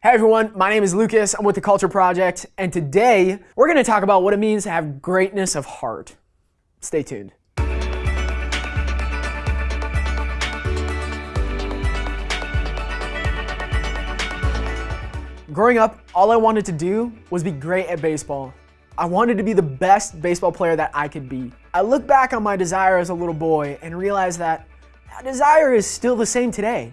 Hey everyone, my name is Lucas. I'm with the Culture Project, and today we're going to talk about what it means to have greatness of heart. Stay tuned. Growing up, all I wanted to do was be great at baseball. I wanted to be the best baseball player that I could be. I look back on my desire as a little boy and realize that that desire is still the same today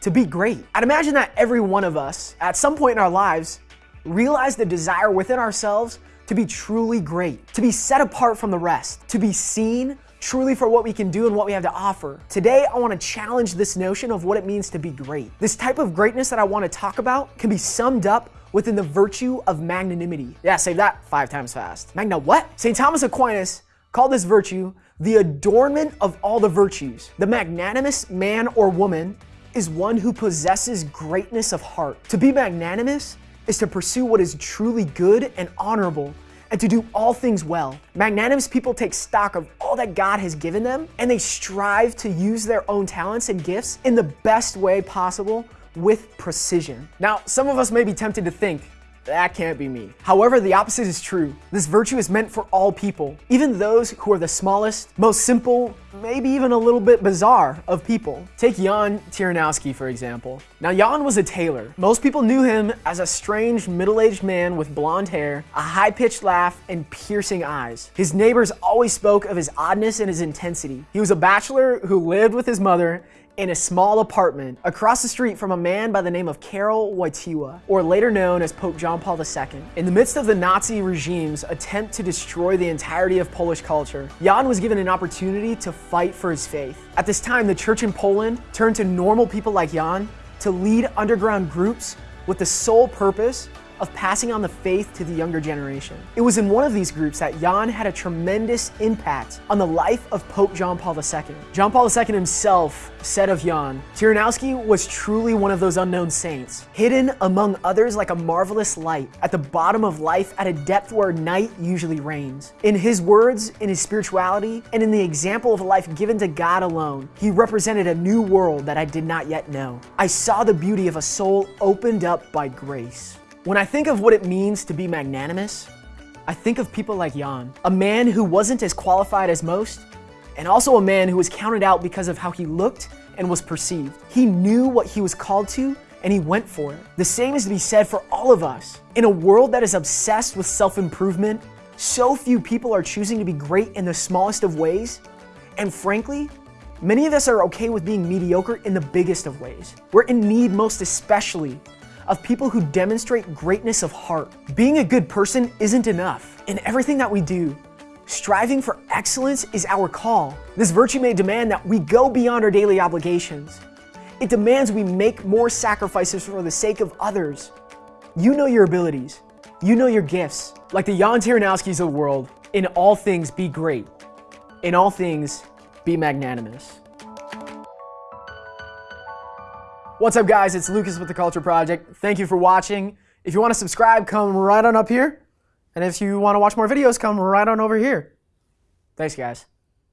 to be great. I'd imagine that every one of us, at some point in our lives, realize the desire within ourselves to be truly great, to be set apart from the rest, to be seen truly for what we can do and what we have to offer. Today, I want to challenge this notion of what it means to be great. This type of greatness that I want to talk about can be summed up within the virtue of magnanimity. Yeah, say that five times fast. Magna what? St. Thomas Aquinas called this virtue the adornment of all the virtues. The magnanimous man or woman is one who possesses greatness of heart. To be magnanimous is to pursue what is truly good and honorable and to do all things well. Magnanimous people take stock of all that God has given them and they strive to use their own talents and gifts in the best way possible with precision. Now, some of us may be tempted to think, that can't be me. However, the opposite is true. This virtue is meant for all people, even those who are the smallest, most simple, maybe even a little bit bizarre of people. Take Jan Tyranowski, for example. Now, Jan was a tailor. Most people knew him as a strange middle-aged man with blonde hair, a high-pitched laugh, and piercing eyes. His neighbors always spoke of his oddness and his intensity. He was a bachelor who lived with his mother in a small apartment across the street from a man by the name of Karol Wojtyła, or later known as Pope John Paul II. In the midst of the Nazi regime's attempt to destroy the entirety of Polish culture, Jan was given an opportunity to fight for his faith. At this time, the church in Poland turned to normal people like Jan to lead underground groups with the sole purpose of passing on the faith to the younger generation. It was in one of these groups that Jan had a tremendous impact on the life of Pope John Paul II. John Paul II himself said of Jan, Tyranowski was truly one of those unknown saints, hidden among others like a marvelous light at the bottom of life at a depth where night usually reigns. In his words, in his spirituality, and in the example of a life given to God alone, he represented a new world that I did not yet know. I saw the beauty of a soul opened up by grace. When I think of what it means to be magnanimous, I think of people like Jan, a man who wasn't as qualified as most, and also a man who was counted out because of how he looked and was perceived. He knew what he was called to and he went for it. The same is to be said for all of us. In a world that is obsessed with self-improvement, so few people are choosing to be great in the smallest of ways, and frankly, many of us are okay with being mediocre in the biggest of ways. We're in need most especially of people who demonstrate greatness of heart. Being a good person isn't enough. In everything that we do, striving for excellence is our call. This virtue may demand that we go beyond our daily obligations. It demands we make more sacrifices for the sake of others. You know your abilities. You know your gifts. Like the Jan Tyranowskis of the world, in all things be great. In all things, be magnanimous. What's up guys, it's Lucas with The Culture Project. Thank you for watching. If you want to subscribe, come right on up here. And if you want to watch more videos, come right on over here. Thanks guys.